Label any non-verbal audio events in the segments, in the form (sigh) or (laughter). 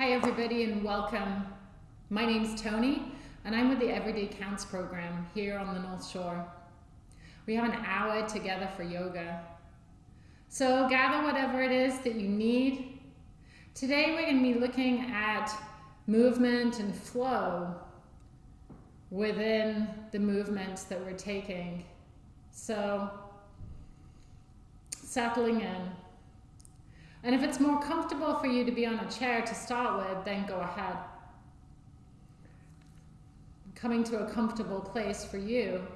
Hi, everybody, and welcome. My name's Tony, and I'm with the Everyday Counts program here on the North Shore. We have an hour together for yoga. So gather whatever it is that you need. Today, we're going to be looking at movement and flow within the movements that we're taking. So, settling in. And if it's more comfortable for you to be on a chair to start with, then go ahead. Coming to a comfortable place for you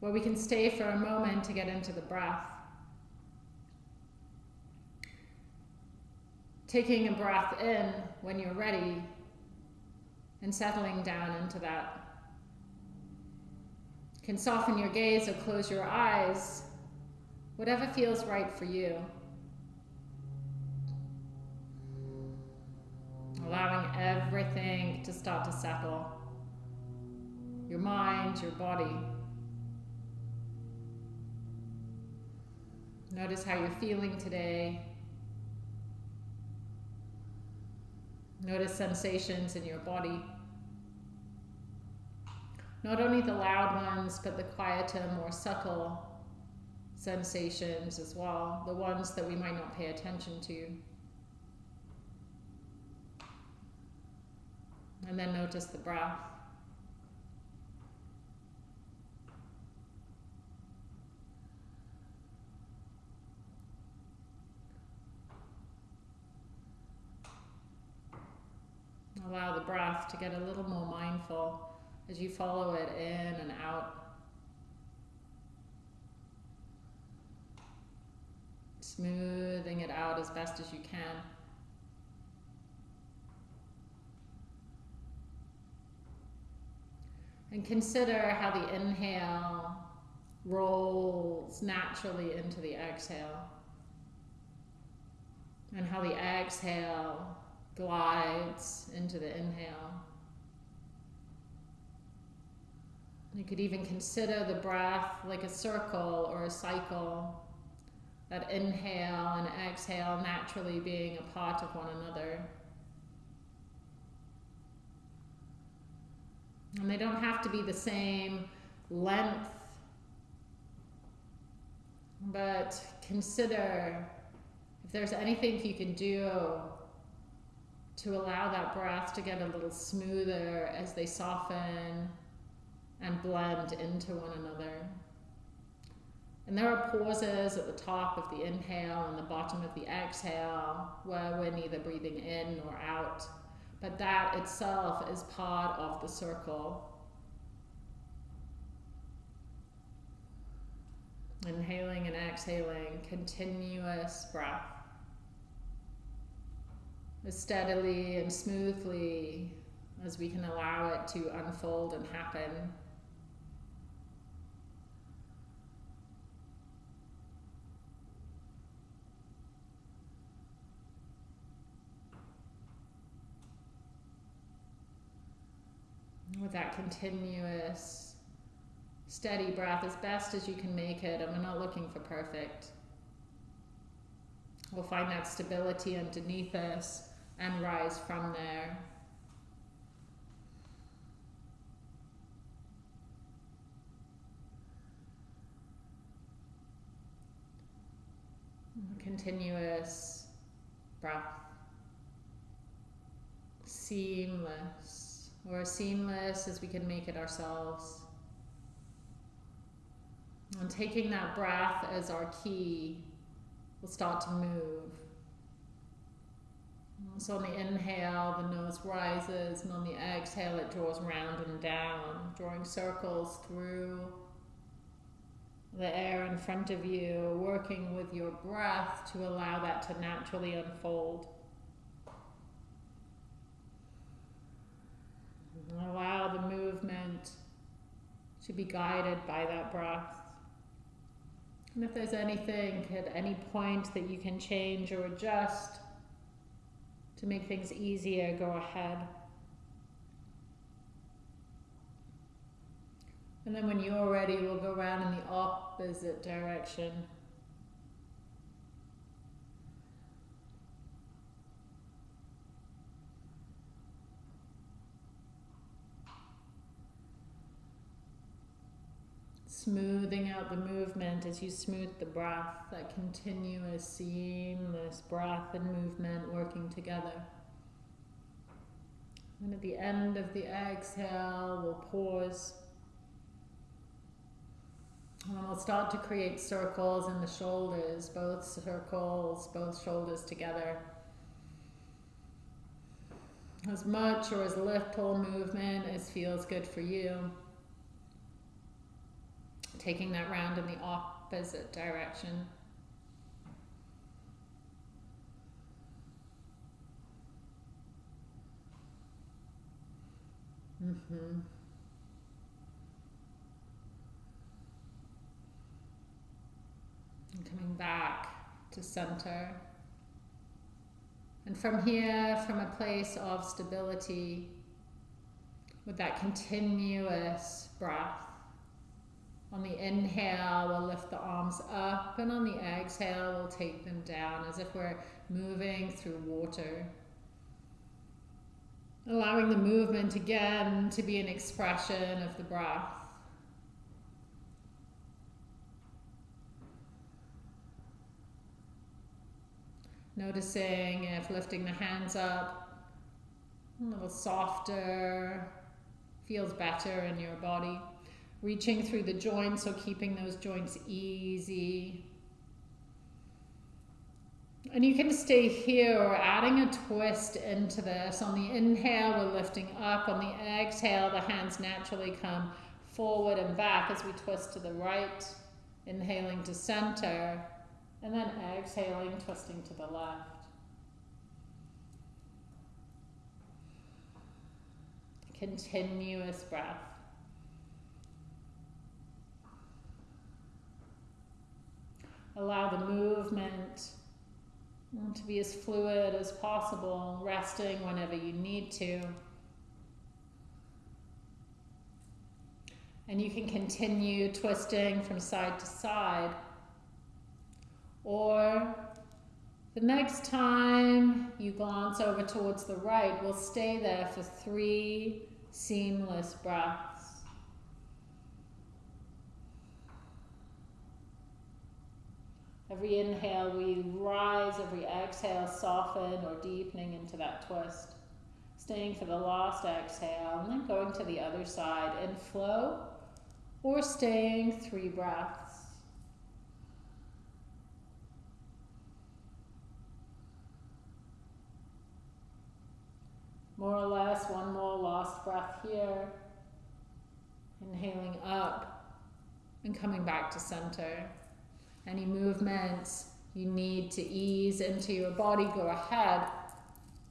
where we can stay for a moment to get into the breath. Taking a breath in when you're ready and settling down into that. You can soften your gaze or close your eyes, whatever feels right for you. Allowing everything to start to settle. Your mind, your body. Notice how you're feeling today. Notice sensations in your body. Not only the loud ones, but the quieter, more subtle sensations as well, the ones that we might not pay attention to. And then notice the breath. Allow the breath to get a little more mindful as you follow it in and out. Smoothing it out as best as you can. And consider how the inhale rolls naturally into the exhale. And how the exhale glides into the inhale. You could even consider the breath like a circle or a cycle. That inhale and exhale naturally being a part of one another. And they don't have to be the same length, but consider if there's anything you can do to allow that breath to get a little smoother as they soften and blend into one another. And there are pauses at the top of the inhale and the bottom of the exhale where we're neither breathing in nor out but that itself is part of the circle. Inhaling and exhaling, continuous breath. As steadily and smoothly as we can allow it to unfold and happen. With that continuous steady breath as best as you can make it. And we're not looking for perfect. We'll find that stability underneath us and rise from there. Continuous breath. Seamless or as seamless as we can make it ourselves. And taking that breath as our key, we'll start to move. So on the inhale, the nose rises, and on the exhale, it draws round and down, drawing circles through the air in front of you, working with your breath to allow that to naturally unfold. Allow the movement to be guided by that breath. And if there's anything at any point that you can change or adjust to make things easier, go ahead. And then when you're ready, we'll go around in the opposite direction. Smoothing out the movement as you smooth the breath, that continuous, seamless breath and movement working together. And at the end of the exhale, we'll pause. And we'll start to create circles in the shoulders, both circles, both shoulders together. As much or as little movement as feels good for you. Taking that round in the opposite direction. Mm-hmm. And coming back to center. And from here, from a place of stability, with that continuous breath. On the inhale, we'll lift the arms up, and on the exhale, we'll take them down as if we're moving through water. Allowing the movement again to be an expression of the breath. Noticing if lifting the hands up a little softer feels better in your body. Reaching through the joints, so keeping those joints easy. And you can stay here or adding a twist into this. On the inhale, we're lifting up. On the exhale, the hands naturally come forward and back as we twist to the right. Inhaling to center. And then exhaling, twisting to the left. Continuous breath. Allow the movement to be as fluid as possible, resting whenever you need to. And you can continue twisting from side to side. Or the next time you glance over towards the right, we'll stay there for three seamless breaths. Every inhale, we rise. Every exhale, soften or deepening into that twist. Staying for the last exhale, and then going to the other side and flow, or staying three breaths. More or less, one more last breath here. Inhaling up and coming back to center. Any movements you need to ease into your body, go ahead.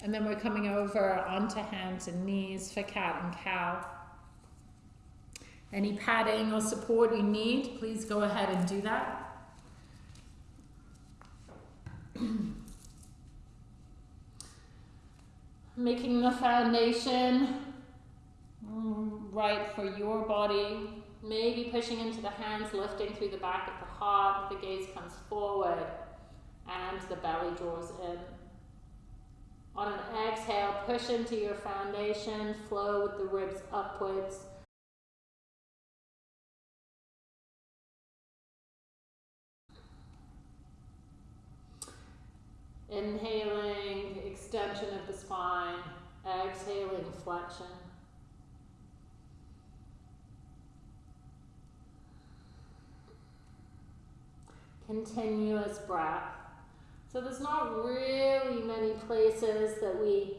And then we're coming over onto hands and knees for cat and cow. Any padding or support you need, please go ahead and do that. (clears throat) Making the foundation mm, right for your body, Maybe pushing into the hands, lifting through the back of the the gaze comes forward and the belly draws in. On an exhale, push into your foundation, flow with the ribs upwards. Inhaling, extension of the spine, exhaling, flexion. Continuous breath. So there's not really many places that we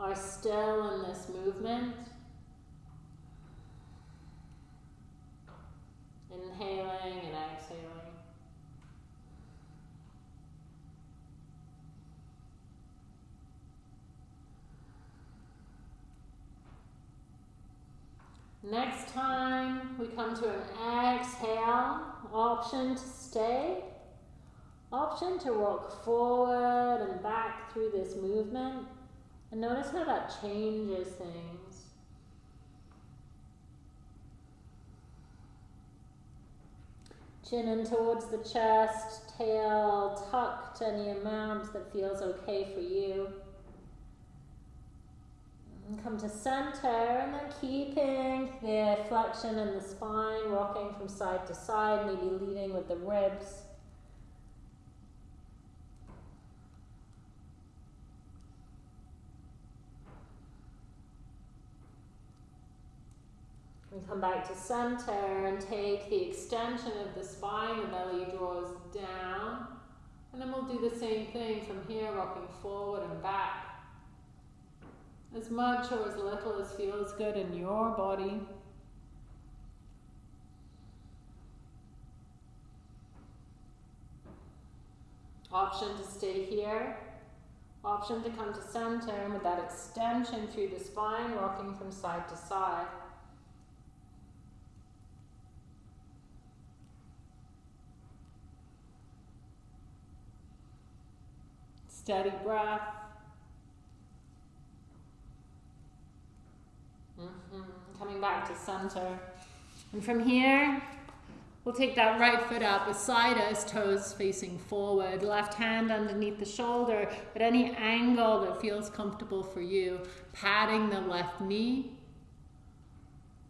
are still in this movement. Inhaling and exhaling. Next time we come to an exhale, option to stay, option to rock forward and back through this movement. And notice how that changes things. Chin in towards the chest, tail tucked any amount that feels okay for you. And come to center and then keeping the flexion in the spine, rocking from side to side, maybe leading with the ribs. We come back to center and take the extension of the spine, the belly draws down. And then we'll do the same thing from here, rocking forward and back. As much or as little as feels good in your body. Option to stay here. Option to come to center with that extension through the spine, rocking from side to side. Steady breath. Mm Coming back to center. And from here, we'll take that right foot out beside us, toes facing forward, left hand underneath the shoulder at any angle that feels comfortable for you, patting the left knee.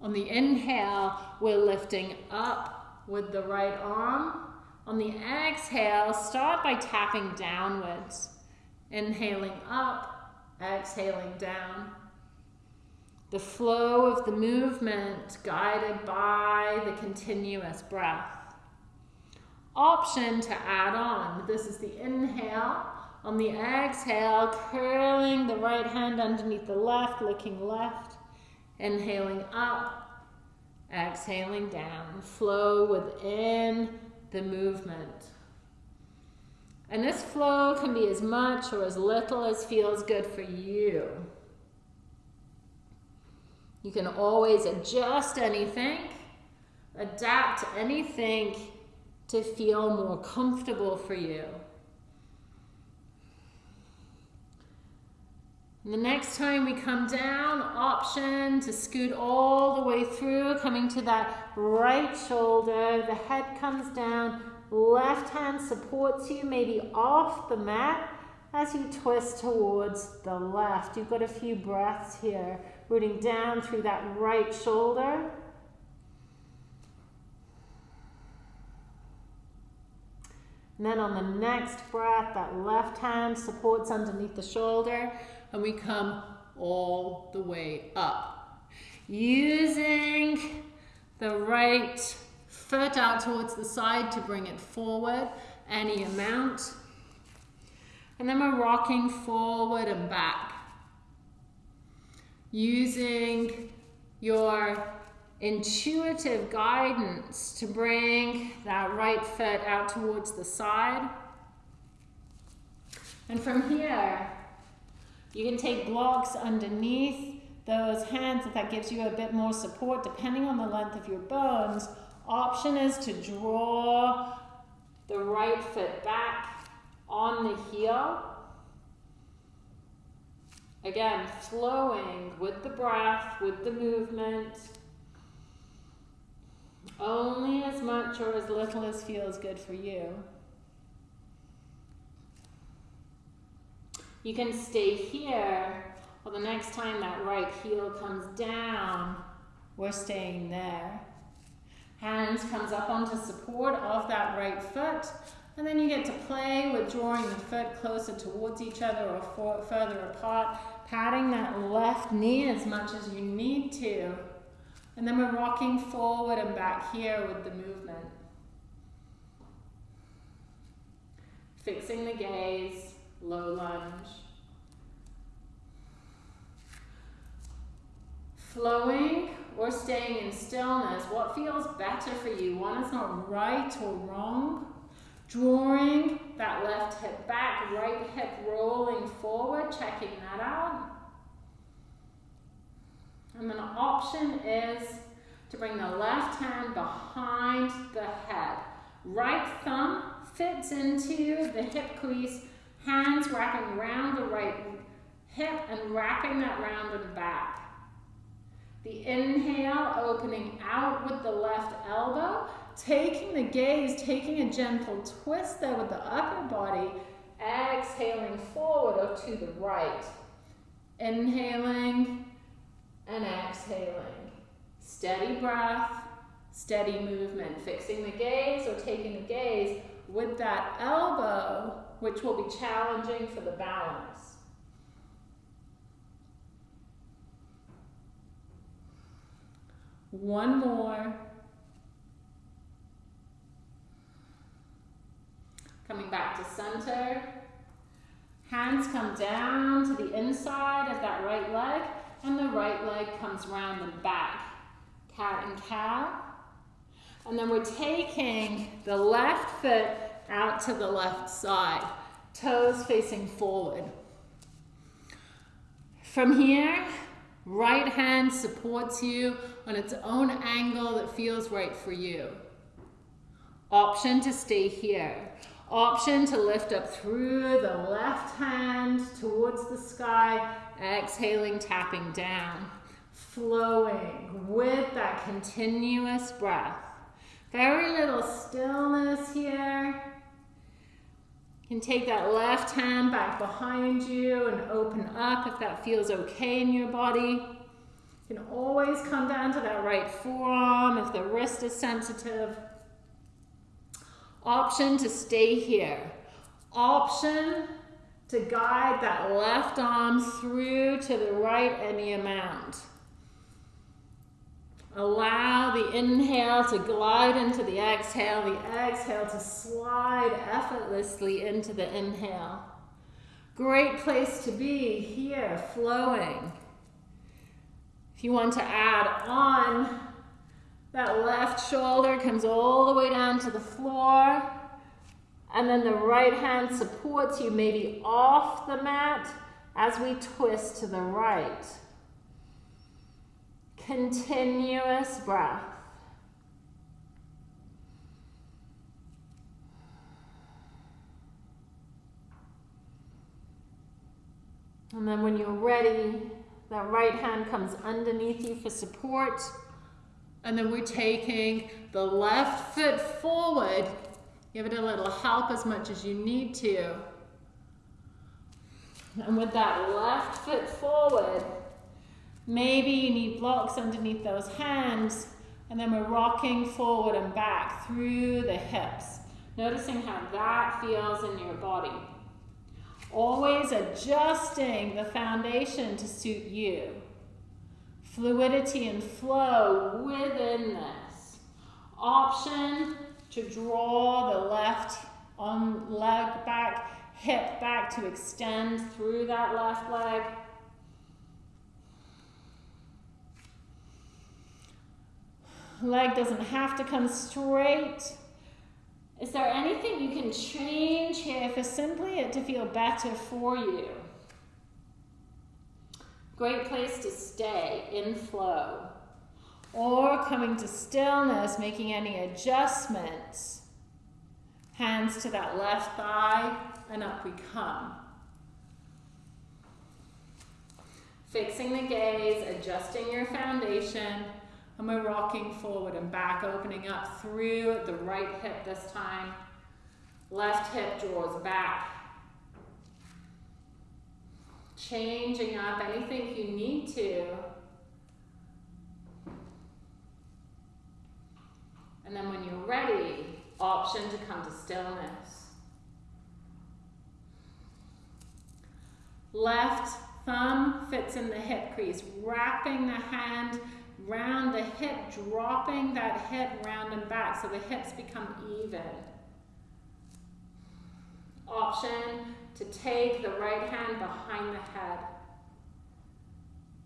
On the inhale, we're lifting up with the right arm. On the exhale, start by tapping downwards. Inhaling up, exhaling down. The flow of the movement guided by the continuous breath. Option to add on. This is the inhale. On the exhale, curling the right hand underneath the left, looking left. Inhaling up, exhaling down. Flow within the movement. And this flow can be as much or as little as feels good for you. You can always adjust anything, adapt anything to feel more comfortable for you. And the next time we come down, option to scoot all the way through, coming to that right shoulder. The head comes down, Left hand supports you, maybe off the mat as you twist towards the left. You've got a few breaths here, rooting down through that right shoulder. And then on the next breath, that left hand supports underneath the shoulder, and we come all the way up. Using the right foot out towards the side to bring it forward, any amount. And then we're rocking forward and back. Using your intuitive guidance to bring that right foot out towards the side. And from here, you can take blocks underneath those hands if that gives you a bit more support depending on the length of your bones Option is to draw the right foot back on the heel. Again, flowing with the breath, with the movement. Only as much or as little as feels good for you. You can stay here, or the next time that right heel comes down, we're staying there. Hands comes up onto support of that right foot. And then you get to play with drawing the foot closer towards each other or further apart, patting that left knee as much as you need to. And then we're rocking forward and back here with the movement. Fixing the gaze, low lunge. Flowing or staying in stillness, what feels better for you? One is not right or wrong. Drawing that left hip back, right hip rolling forward, checking that out. And then option is to bring the left hand behind the head. Right thumb fits into the hip crease, hands wrapping around the right hip and wrapping that round and back. The inhale, opening out with the left elbow, taking the gaze, taking a gentle twist there with the upper body, exhaling forward or to the right. Inhaling and exhaling. Steady breath, steady movement. Fixing the gaze or taking the gaze with that elbow, which will be challenging for the balance. One more. Coming back to center. Hands come down to the inside of that right leg, and the right leg comes round the back. Cat and cow. And then we're taking the left foot out to the left side, toes facing forward. From here, right hand supports you on its own angle that feels right for you. Option to stay here. Option to lift up through the left hand towards the sky, exhaling, tapping down, flowing with that continuous breath. Very little stillness here. You can take that left hand back behind you and open up if that feels okay in your body. You can always come down to that right forearm if the wrist is sensitive. Option to stay here. Option to guide that left arm through to the right any amount. Allow the inhale to glide into the exhale, the exhale to slide effortlessly into the inhale. Great place to be here, flowing. If you want to add on that left shoulder comes all the way down to the floor. And then the right hand supports you maybe off the mat as we twist to the right. Continuous breath. And then when you're ready, that right hand comes underneath you for support. And then we're taking the left foot forward. Give it a little help as much as you need to. And with that left foot forward, maybe you need blocks underneath those hands. And then we're rocking forward and back through the hips. Noticing how that feels in your body. Always adjusting the foundation to suit you fluidity and flow within this. Option to draw the left on leg back, hip back to extend through that left leg. Leg doesn't have to come straight. Is there anything you can change here for simply it to feel better for you? Great place to stay in flow. Or coming to stillness, making any adjustments. Hands to that left thigh, and up we come. Fixing the gaze, adjusting your foundation, and we're rocking forward and back, opening up through the right hip this time. Left hip draws back changing up anything you need to. And then when you're ready, option to come to stillness. Left thumb fits in the hip crease, wrapping the hand round the hip, dropping that hip round and back so the hips become even. Option to take the right hand behind the head.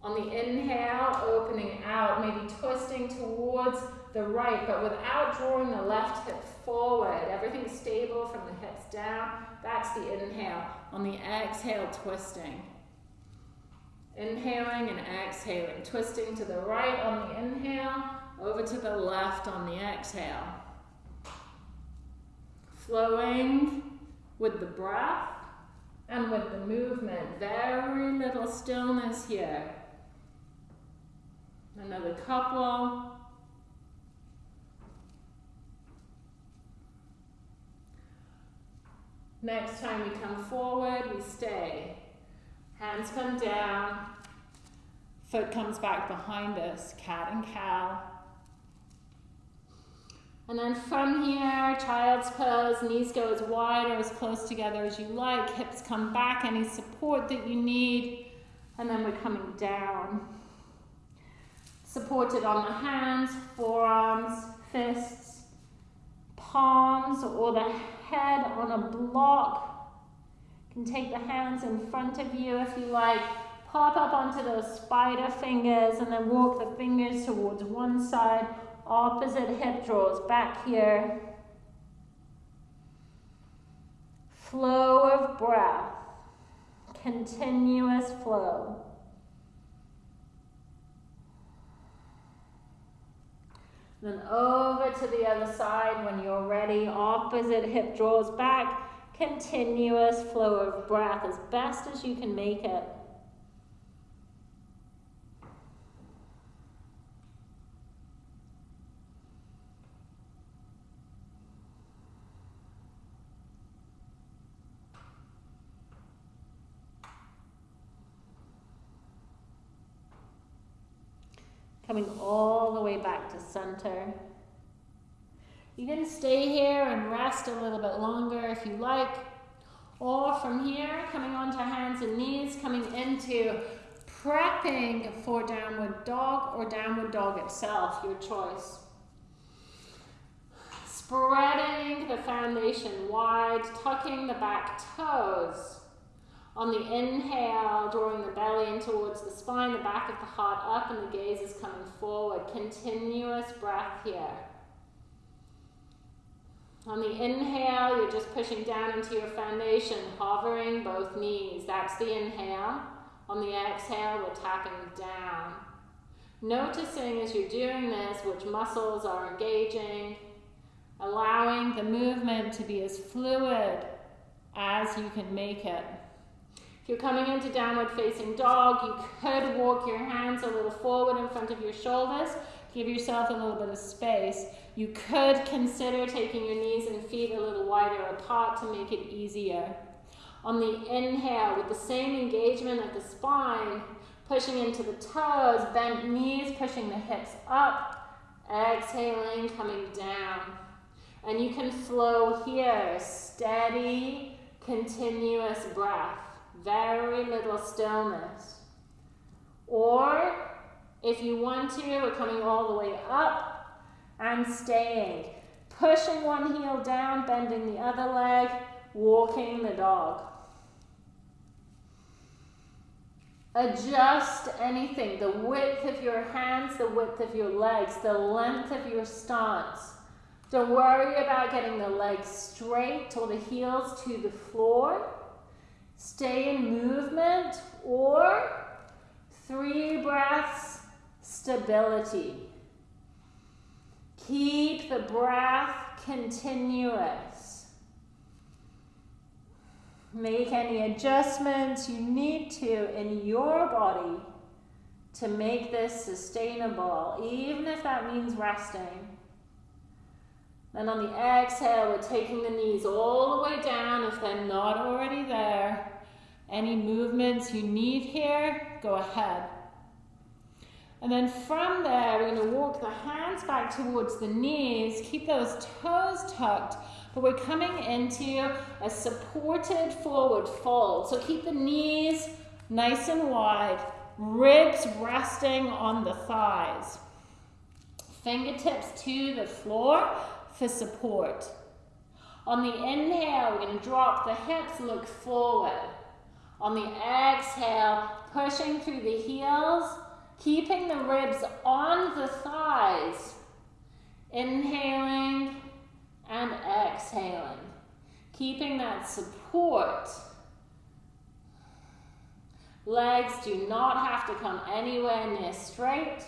On the inhale, opening out, maybe twisting towards the right, but without drawing the left hip forward. Everything stable from the hips down. That's the inhale. On the exhale, twisting. Inhaling and exhaling. Twisting to the right on the inhale, over to the left on the exhale. Flowing with the breath and with the movement. Very little stillness here. Another couple. Next time we come forward, we stay. Hands come down, foot comes back behind us, cat and cow. And then from here, child's pose, knees go as wide or as close together as you like, hips come back, any support that you need, and then we're coming down. Supported on the hands, forearms, fists, palms, or the head on a block. You can take the hands in front of you if you like. Pop up onto those spider fingers and then walk the fingers towards one side opposite hip draws back here. Flow of breath, continuous flow. Then over to the other side when you're ready. Opposite hip draws back. Continuous flow of breath as best as you can make it. Coming all the way back to center. You can stay here and rest a little bit longer if you like. Or from here, coming onto hands and knees, coming into prepping for downward dog or downward dog itself, your choice. Spreading the foundation wide, tucking the back toes. On the inhale, drawing the belly in towards the spine, the back of the heart up, and the gaze is coming forward. Continuous breath here. On the inhale, you're just pushing down into your foundation, hovering both knees. That's the inhale. On the exhale, we're tapping down. Noticing as you're doing this which muscles are engaging, allowing the movement to be as fluid as you can make it. If you're coming into downward facing dog, you could walk your hands a little forward in front of your shoulders. Give yourself a little bit of space. You could consider taking your knees and feet a little wider apart to make it easier. On the inhale, with the same engagement of the spine, pushing into the toes, bent knees, pushing the hips up, exhaling, coming down. And you can flow here, steady, continuous breath very little stillness. Or if you want to, we're coming all the way up and staying. Pushing one heel down, bending the other leg, walking the dog. Adjust anything, the width of your hands, the width of your legs, the length of your stance. Don't worry about getting the legs straight or the heels to the floor stay in movement, or three breaths, stability. Keep the breath continuous. Make any adjustments you need to in your body to make this sustainable, even if that means resting. Then on the exhale, we're taking the knees all the way down if they're not already there. Any movements you need here, go ahead. And then from there, we're going to walk the hands back towards the knees. Keep those toes tucked, but we're coming into a supported forward fold. So keep the knees nice and wide, ribs resting on the thighs. Fingertips to the floor for support. On the inhale, we're going to drop the hips, look forward. On the exhale, pushing through the heels, keeping the ribs on the thighs. Inhaling and exhaling. Keeping that support. Legs do not have to come anywhere near straight.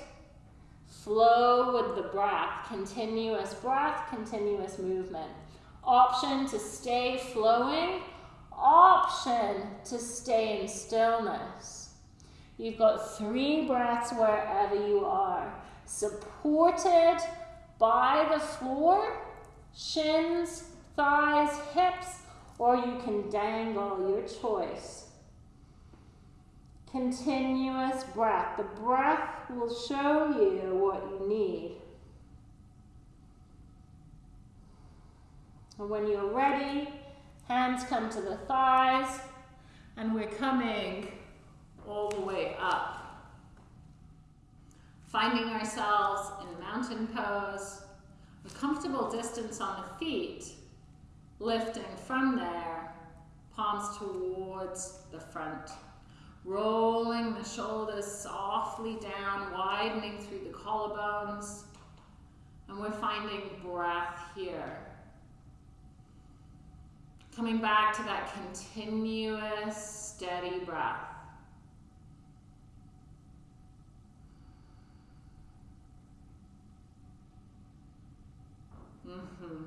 Flow with the breath. Continuous breath, continuous movement. Option to stay flowing option to stay in stillness. You've got three breaths wherever you are, supported by the floor, shins, thighs, hips, or you can dangle your choice. Continuous breath. The breath will show you what you need. And when you're ready, hands come to the thighs, and we're coming all the way up. Finding ourselves in mountain pose, a comfortable distance on the feet, lifting from there, palms towards the front. Rolling the shoulders softly down, widening through the collarbones. And we're finding breath here. Coming back to that continuous, steady breath. Mm-hmm.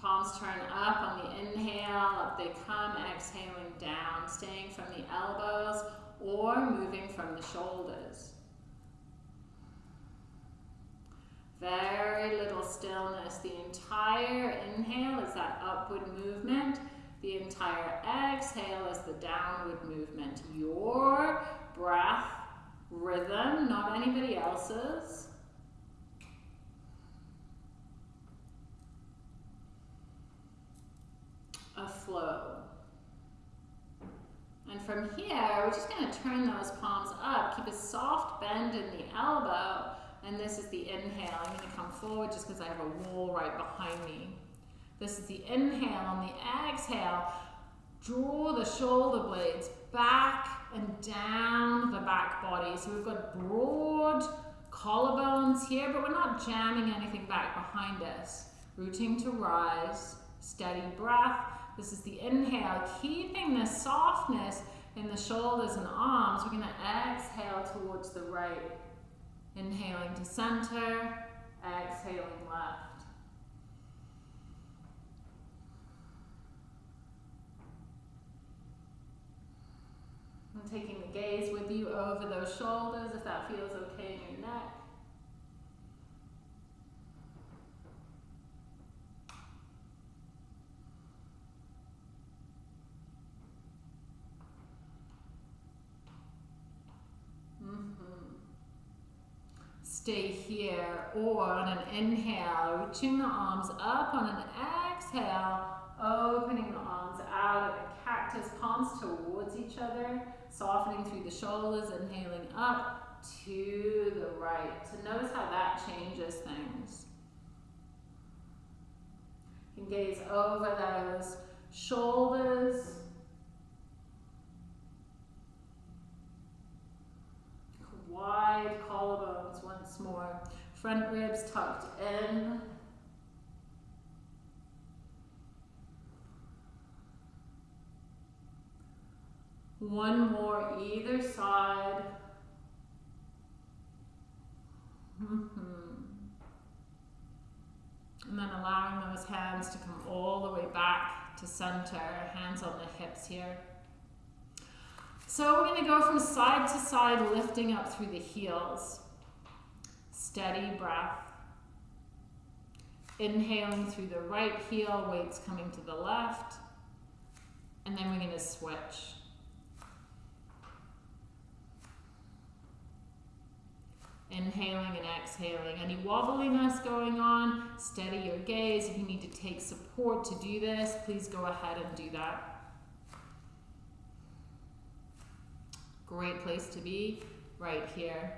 Palms turn up on the inhale, up they come, exhaling down, staying from the elbows or moving from the shoulders. Very little stillness. The entire inhale is that upward movement. The entire exhale is the downward movement. Your breath rhythm, not anybody else's. A flow. And from here, we're just going to turn those palms up. Keep a soft bend in the elbow. And this is the inhale. I'm going to come forward just because I have a wall right behind me. This is the inhale. On the exhale, draw the shoulder blades back and down the back body. So we've got broad collarbones here, but we're not jamming anything back behind us. Rooting to rise, steady breath. This is the inhale, keeping the softness in the shoulders and arms. We're going to exhale towards the right. Inhaling to center, exhaling left. And taking the gaze with you over those shoulders if that feels okay in your neck. Stay here or on an inhale, reaching the arms up on an exhale, opening the arms out a cactus, palms towards each other, softening through the shoulders, inhaling up to the right. So notice how that changes things. You can gaze over those shoulders, wide collarbones once more. Front ribs tucked in. One more either side. Mm -hmm. And then allowing those hands to come all the way back to center, hands on the hips here. So we're going to go from side to side, lifting up through the heels. Steady breath. Inhaling through the right heel, weights coming to the left. And then we're going to switch. Inhaling and exhaling. Any wobbliness going on, steady your gaze. If you need to take support to do this, please go ahead and do that. Great place to be, right here.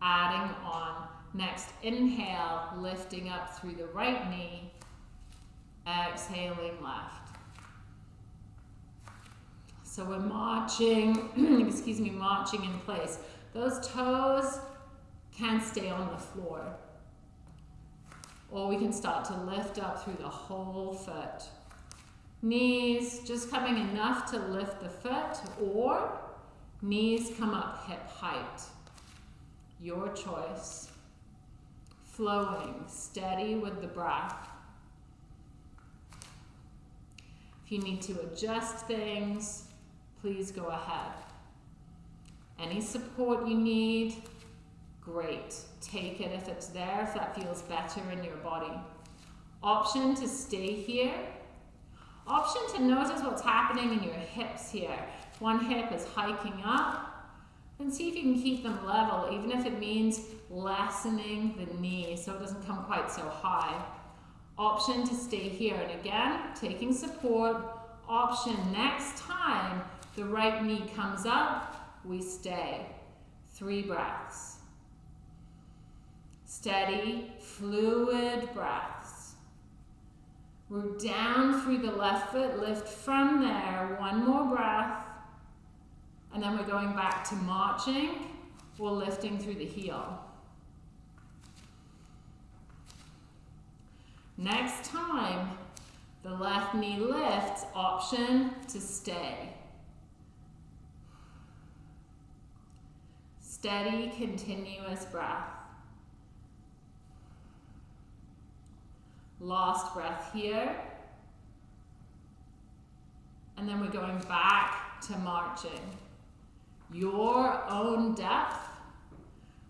Adding on. Next, inhale, lifting up through the right knee. Exhaling left. So we're marching, (clears throat) excuse me, marching in place. Those toes can stay on the floor. Or we can start to lift up through the whole foot. Knees just coming enough to lift the foot or Knees come up hip height. Your choice. Flowing, steady with the breath. If you need to adjust things, please go ahead. Any support you need, great. Take it if it's there, if that feels better in your body. Option to stay here. Option to notice what's happening in your hips here. One hip is hiking up, And see if you can keep them level, even if it means lessening the knee so it doesn't come quite so high. Option to stay here. And again, taking support. Option next time the right knee comes up, we stay. Three breaths. Steady, fluid breaths. Root down through the left foot, lift from there. One more breath. And then we're going back to marching or lifting through the heel. Next time, the left knee lifts, option to stay. Steady, continuous breath. Last breath here. And then we're going back to marching. Your own depth.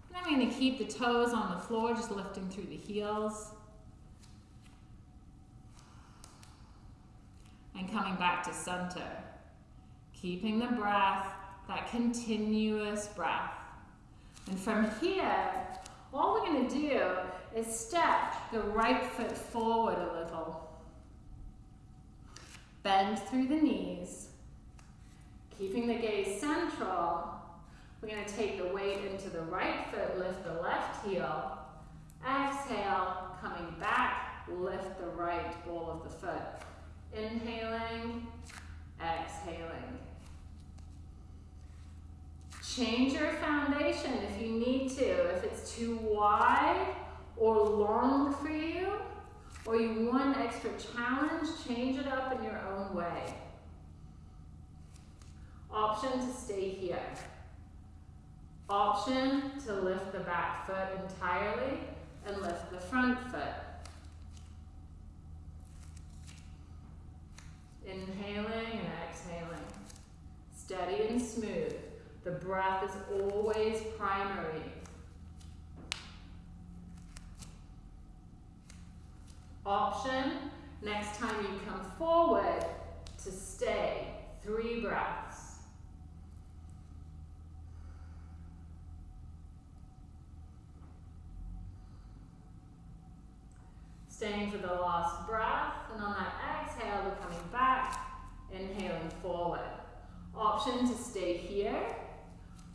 And I'm going to keep the toes on the floor, just lifting through the heels. And coming back to center. Keeping the breath, that continuous breath. And from here, all we're going to do is step the right foot forward a little. Bend through the knees. Keeping the gaze central, we're going to take the weight into the right foot, lift the left heel. Exhale, coming back, lift the right ball of the foot. Inhaling, exhaling. Change your foundation if you need to. If it's too wide or long for you, or you want an extra challenge, change it up in your own way. Option to stay here. Option to lift the back foot entirely and lift the front foot. Inhaling and exhaling. Steady and smooth. The breath is always primary. Option, next time you come forward, to stay. Three breaths. Staying for the last breath, and on that exhale, we're coming back, inhaling forward. Option to stay here.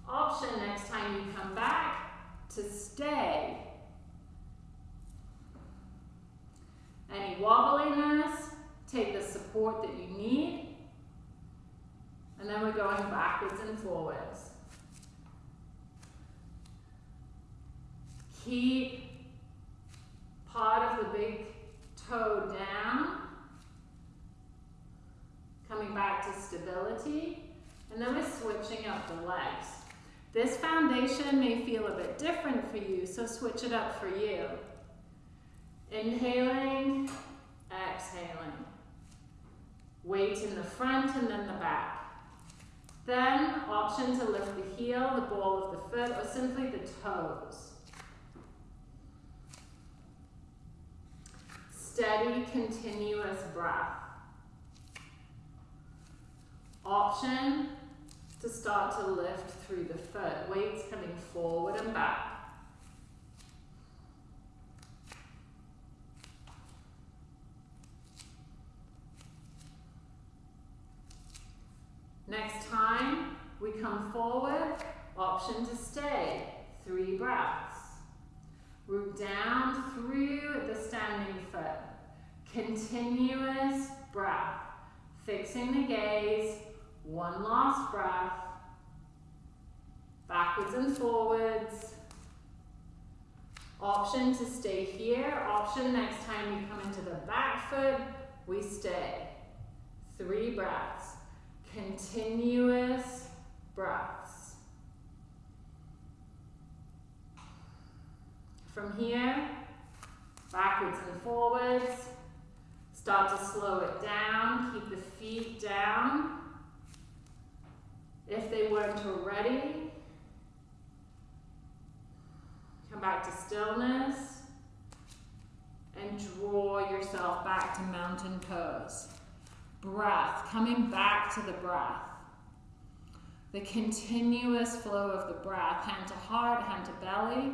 Option next time you come back to stay. Any wobbliness, take the support that you need. And then we're going backwards and forwards. Keep part of the big toe down. Coming back to stability. And then we're switching up the legs. This foundation may feel a bit different for you, so switch it up for you. Inhaling, exhaling. Weight in the front and then the back. Then, option to lift the heel, the ball of the foot, or simply the toes. Steady, continuous breath. Option to start to lift through the foot. Weights coming forward and back. Next time we come forward, option to stay. Three breaths. Root down through the standing foot. Continuous breath. Fixing the gaze. One last breath. Backwards and forwards. Option to stay here. Option next time you come into the back foot, we stay. Three breaths. Continuous breaths. From here, backwards and forwards. Start to slow it down. Keep the feet down. If they weren't already, come back to stillness and draw yourself back to mountain pose breath, coming back to the breath. the continuous flow of the breath, hand to heart, hand to belly.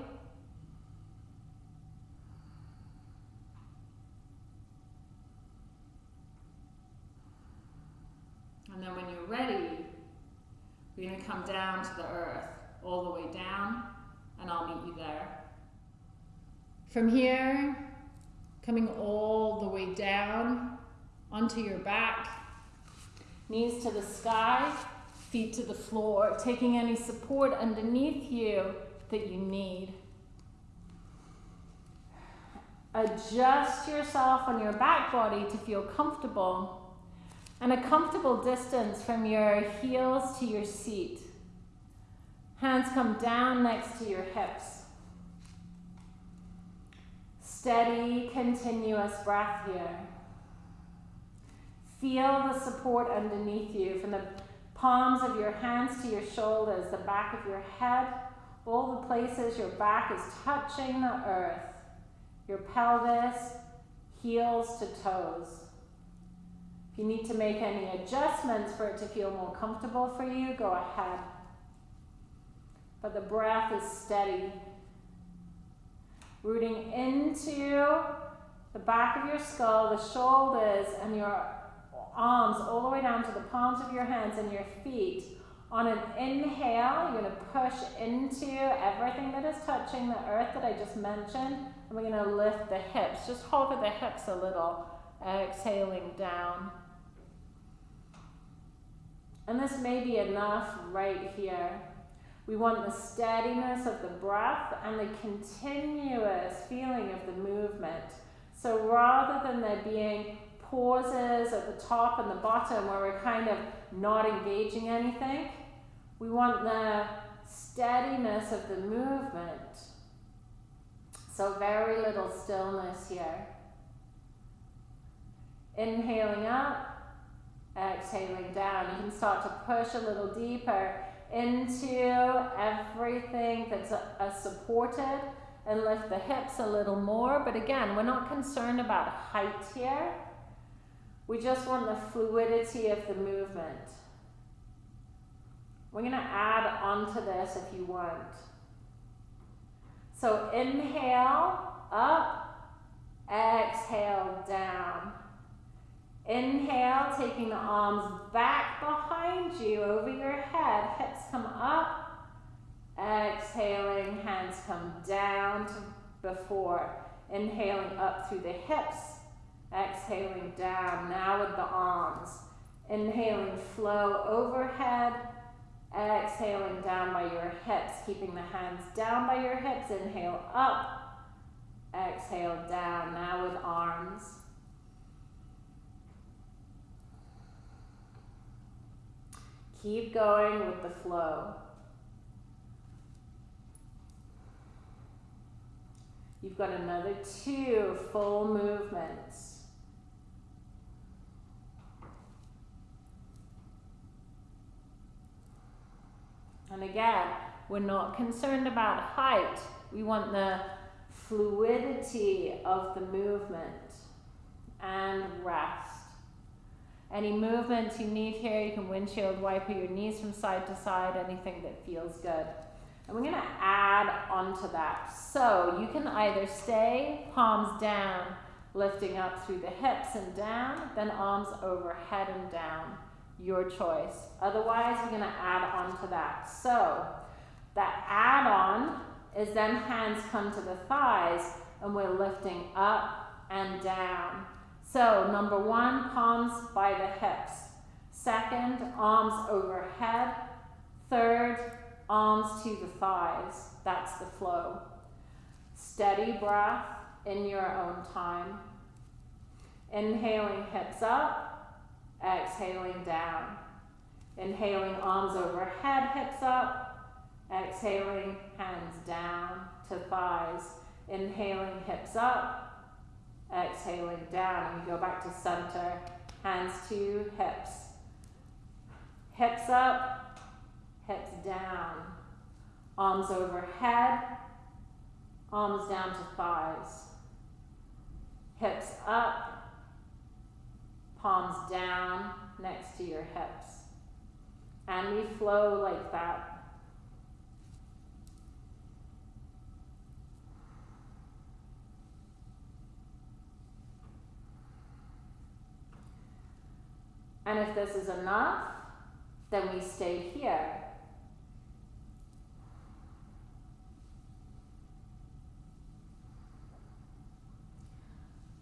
And then when you're ready, we're going to come down to the earth, all the way down, and I'll meet you there. From here, coming all the way down onto your back, knees to the sky, feet to the floor, taking any support underneath you that you need. Adjust yourself on your back body to feel comfortable and a comfortable distance from your heels to your seat. Hands come down next to your hips. Steady, continuous breath here. Feel the support underneath you from the palms of your hands to your shoulders, the back of your head, all the places your back is touching the earth, your pelvis, heels to toes. If you need to make any adjustments for it to feel more comfortable for you, go ahead. But the breath is steady. Rooting into the back of your skull, the shoulders, and your arms all the way down to the palms of your hands and your feet. On an inhale, you're going to push into everything that is touching the earth that I just mentioned. And we're going to lift the hips. Just hover the hips a little, exhaling down. And this may be enough right here. We want the steadiness of the breath and the continuous feeling of the movement. So rather than there being pauses at the top and the bottom where we're kind of not engaging anything, we want the steadiness of the movement. So very little stillness here. Inhaling up, exhaling down. You can start to push a little deeper into everything that's a, a supported and lift the hips a little more. But again, we're not concerned about height here. We just want the fluidity of the movement. We're going to add onto this if you want. So inhale, up, exhale, down. Inhale, taking the arms back behind you over your head, hips come up. Exhaling, hands come down to before. Inhaling up through the hips. Exhaling down, now with the arms. Inhaling, flow overhead. Exhaling down by your hips, keeping the hands down by your hips. Inhale up. Exhale down, now with arms. Keep going with the flow. You've got another two full movements. And again, we're not concerned about height. We want the fluidity of the movement and rest. Any movements you need here, you can windshield wiper your knees from side to side, anything that feels good. And we're to add onto that. So you can either stay palms down, lifting up through the hips and down, then arms overhead and down. Your choice. Otherwise, we're going to add on to that. So that add on is then hands come to the thighs and we're lifting up and down. So number one, palms by the hips. Second, arms overhead. Third, arms to the thighs. That's the flow. Steady breath in your own time. Inhaling hips up, exhaling down. Inhaling arms overhead, hips up. Exhaling hands down to thighs. Inhaling hips up, Exhaling down, and we go back to center. Hands to hips. Hips up, hips down. Arms overhead, arms down to thighs. Hips up, palms down next to your hips. And we flow like that. And if this is enough, then we stay here.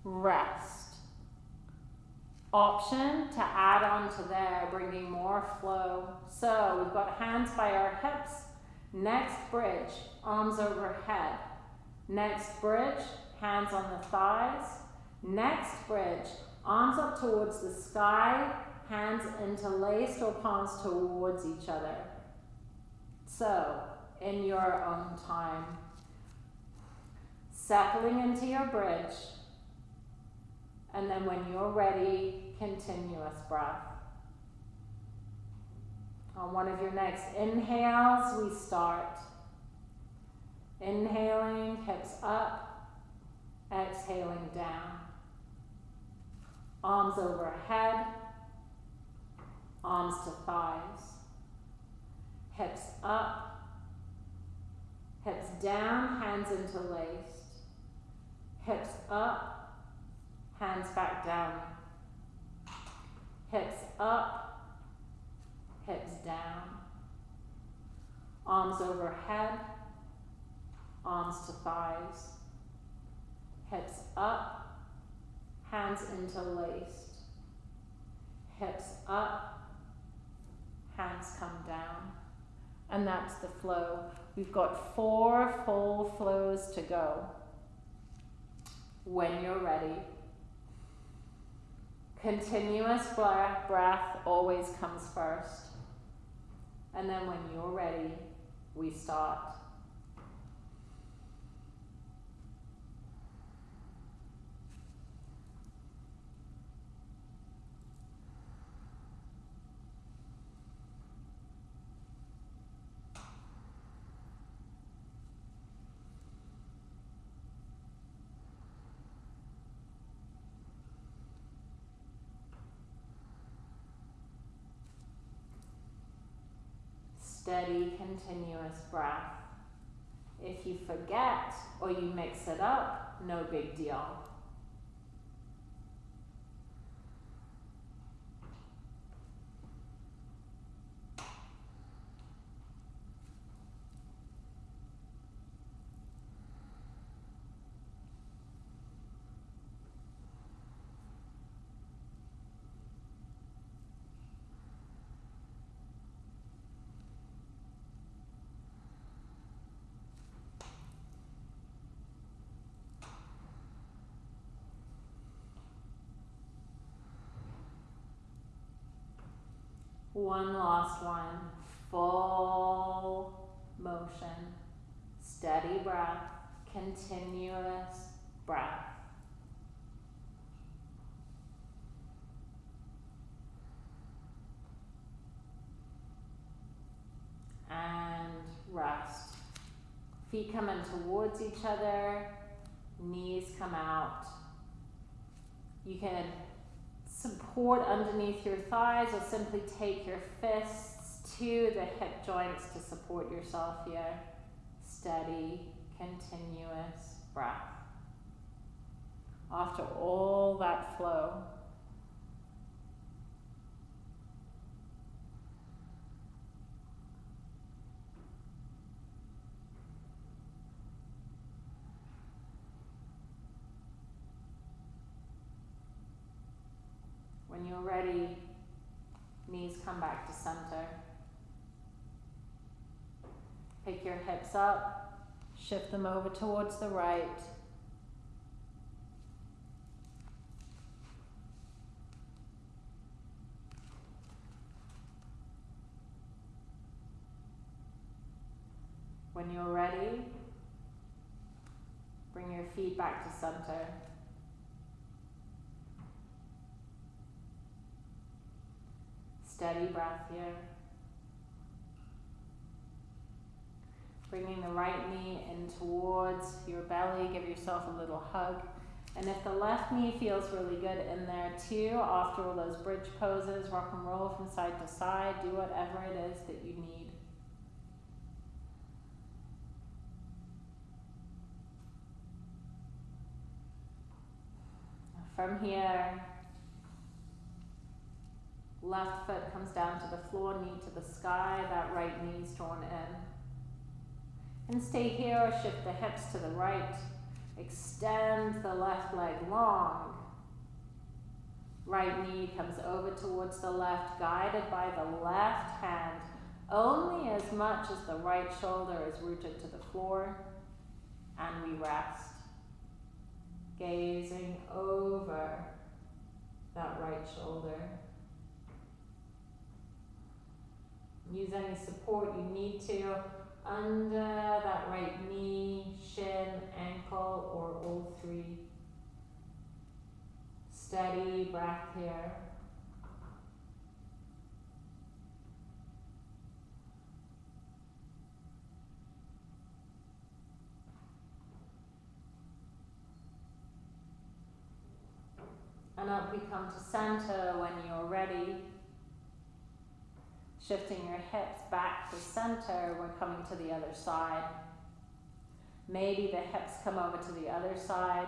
Rest. Option to add on to there, bringing more flow. So we've got hands by our hips. Next bridge, arms overhead. Next bridge, hands on the thighs. Next bridge, arms up towards the sky, hands interlaced or palms towards each other. So, in your own time, settling into your bridge, and then when you're ready, continuous breath. On one of your next inhales, we start. Inhaling, hips up, exhaling down. Arms overhead, arms to thighs, hips up, hips down, hands interlaced, hips up, hands back down, hips up, hips down, arms overhead, arms to thighs, hips up, hands interlaced, hips up, hands come down. And that's the flow. We've got four full flows to go. When you're ready, continuous breath always comes first. And then when you're ready, we start. Steady, continuous breath. If you forget or you mix it up, no big deal. One last one. Full motion. Steady breath. Continuous breath. And rest. Feet come in towards each other. Knees come out. You can support underneath your thighs or simply take your fists to the hip joints to support yourself here. Steady, continuous breath. After all that flow, When you're ready, knees come back to center. Pick your hips up, shift them over towards the right. When you're ready, bring your feet back to center. Steady breath here. Bringing the right knee in towards your belly, give yourself a little hug. And if the left knee feels really good in there too, after all those bridge poses, rock and roll from side to side, do whatever it is that you need. From here, left foot comes down to the floor, knee to the sky, that right knee's drawn in. And stay here shift the hips to the right. Extend the left leg long. Right knee comes over towards the left, guided by the left hand, only as much as the right shoulder is rooted to the floor. And we rest gazing over that right shoulder. Use any support you need to under that right knee, shin, ankle, or all three. Steady breath here. And up we come to center when you're ready. Shifting your hips back to center, we're coming to the other side. Maybe the hips come over to the other side.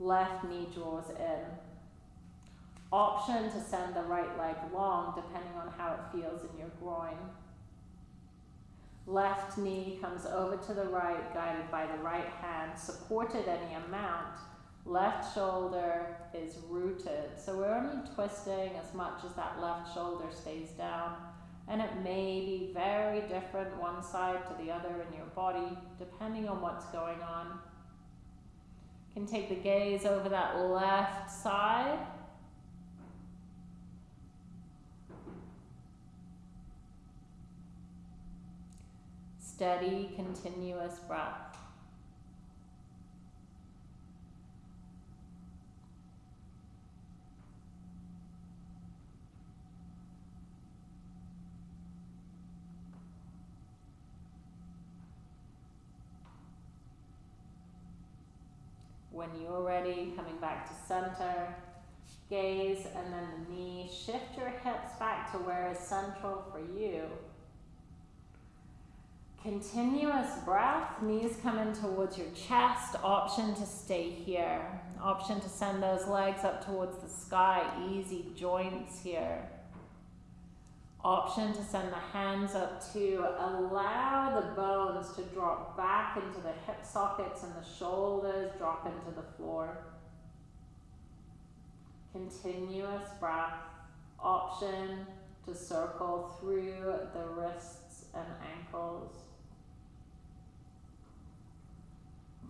Left knee draws in. Option to send the right leg long depending on how it feels in your groin. Left knee comes over to the right, guided by the right hand, supported any amount Left shoulder is rooted. So we're only twisting as much as that left shoulder stays down. And it may be very different one side to the other in your body, depending on what's going on. You can take the gaze over that left side. Steady, continuous breath. When you're ready, coming back to center, gaze and then the knee. Shift your hips back to where is central for you. Continuous breath, knees come in towards your chest, option to stay here. Option to send those legs up towards the sky, easy joints here option to send the hands up to allow the bones to drop back into the hip sockets and the shoulders drop into the floor. Continuous breath. Option to circle through the wrists and ankles.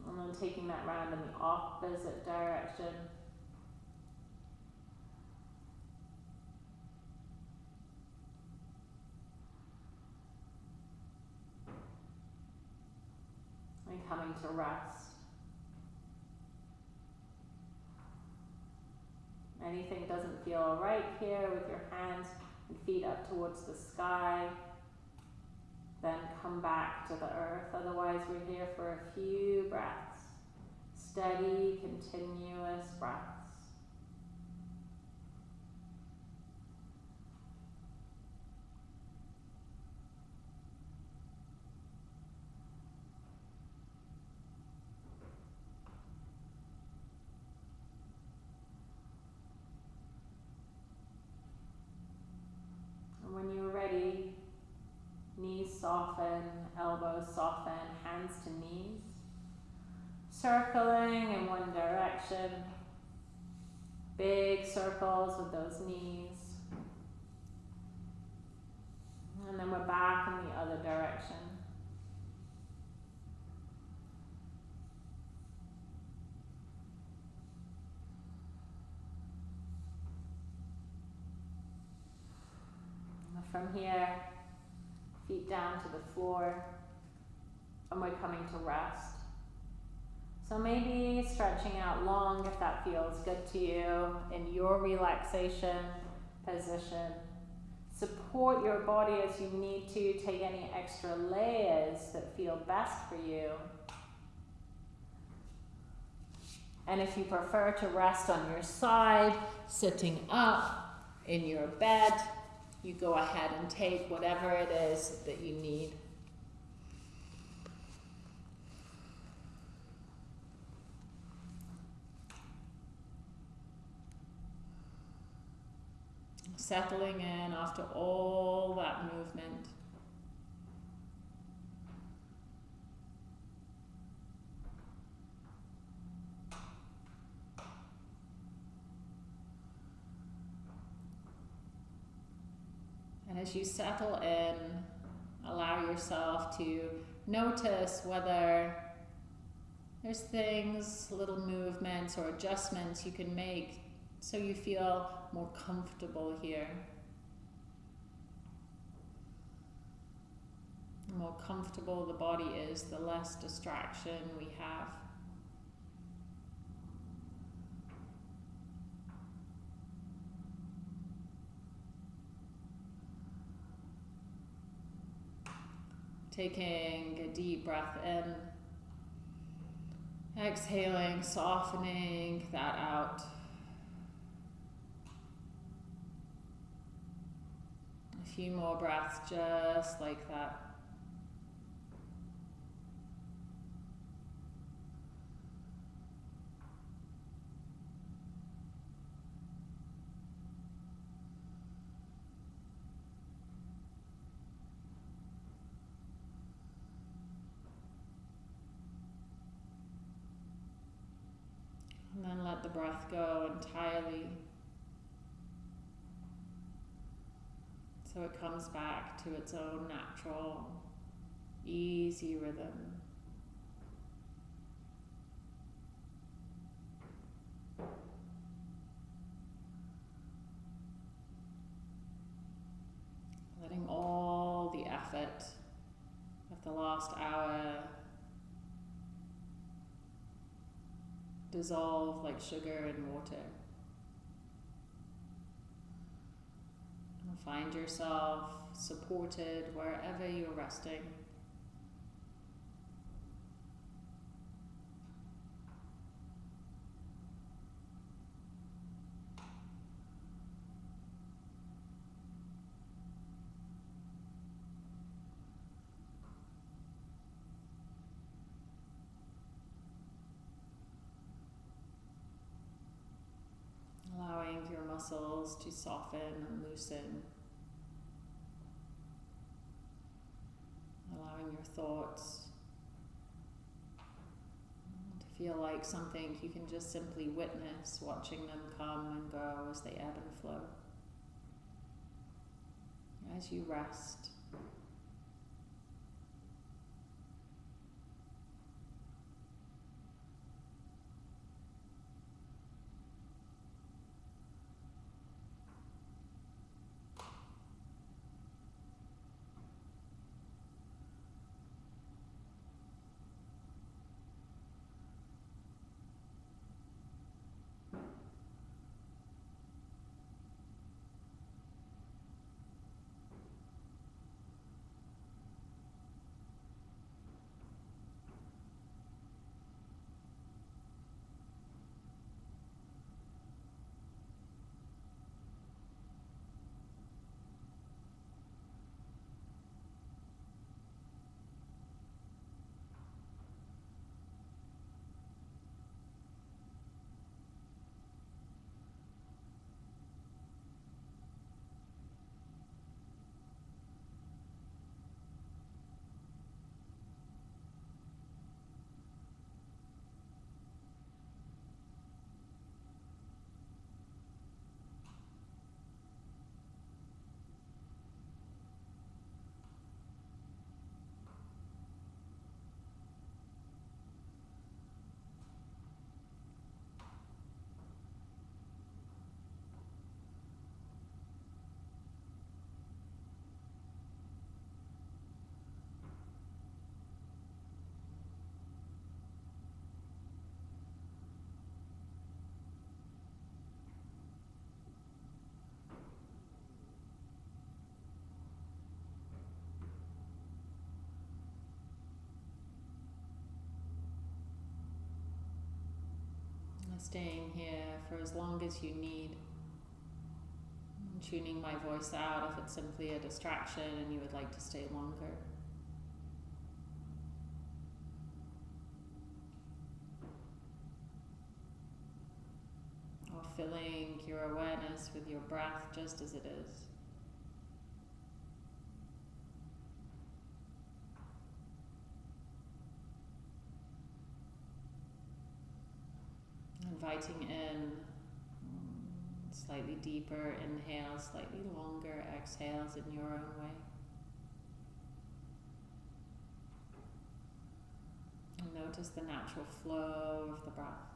And then taking that round in the opposite direction. And coming to rest. Anything doesn't feel right here with your hands and feet up towards the sky, then come back to the earth. Otherwise, we're here for a few breaths. Steady, continuous breaths. when you're ready, knees soften, elbows soften, hands to knees. Circling in one direction. Big circles with those knees. And then we're back in the other direction. From here, feet down to the floor, and we're coming to rest. So maybe stretching out long if that feels good to you in your relaxation position. Support your body as you need to. Take any extra layers that feel best for you. And if you prefer to rest on your side, sitting up in your bed, you go ahead and take whatever it is that you need. Settling in after all that movement. And as you settle in, allow yourself to notice whether there's things, little movements or adjustments you can make so you feel more comfortable here. The more comfortable the body is, the less distraction we have. Taking a deep breath in, exhaling, softening that out. A few more breaths just like that. And then let the breath go entirely. So it comes back to its own natural, easy rhythm. Letting all the effort of the last hour dissolve like sugar in water. Find yourself supported wherever you're resting. allowing your muscles to soften and loosen, allowing your thoughts to feel like something you can just simply witness, watching them come and go as they ebb and flow. As you rest. Staying here for as long as you need. And tuning my voice out if it's simply a distraction and you would like to stay longer. Or filling your awareness with your breath just as it is. Inviting in mm, slightly deeper inhales, slightly longer exhales in your own way. And notice the natural flow of the breath.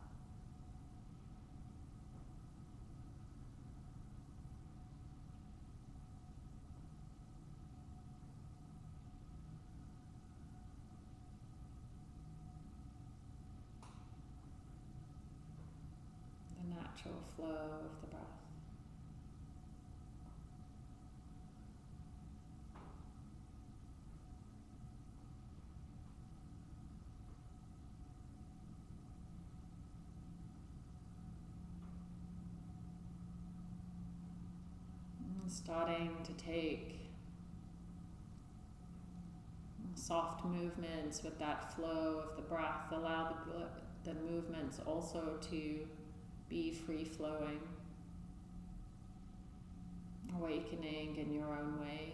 Natural flow of the breath. starting to take soft movements with that flow of the breath. Allow the, the movements also to be free flowing, awakening in your own way.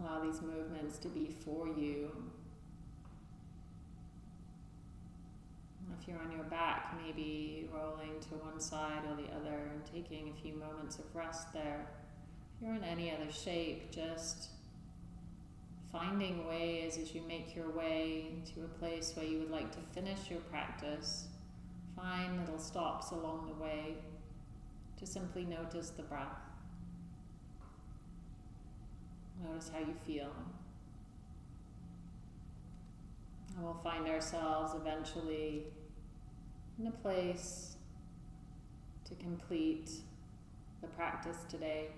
Allow these movements to be for you. If you're on your back, maybe rolling to one side or the other and taking a few moments of rest there. You're in any other shape, just finding ways as you make your way to a place where you would like to finish your practice. Find little stops along the way to simply notice the breath. Notice how you feel. And we'll find ourselves eventually in a place to complete the practice today.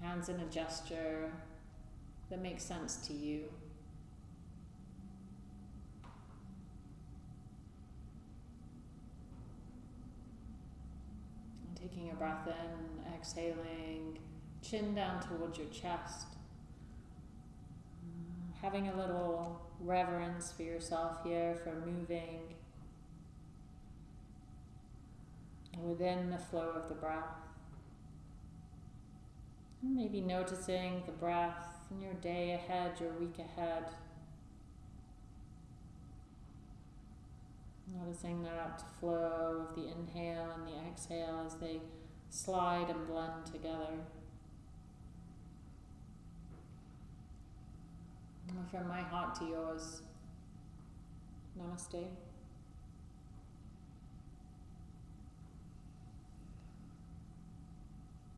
Hands in a gesture that makes sense to you. And taking a breath in, exhaling, chin down towards your chest. Having a little reverence for yourself here for moving within the flow of the breath. Maybe noticing the breath in your day ahead, your week ahead. Noticing that flow of the inhale and the exhale as they slide and blend together. from my heart to yours, namaste.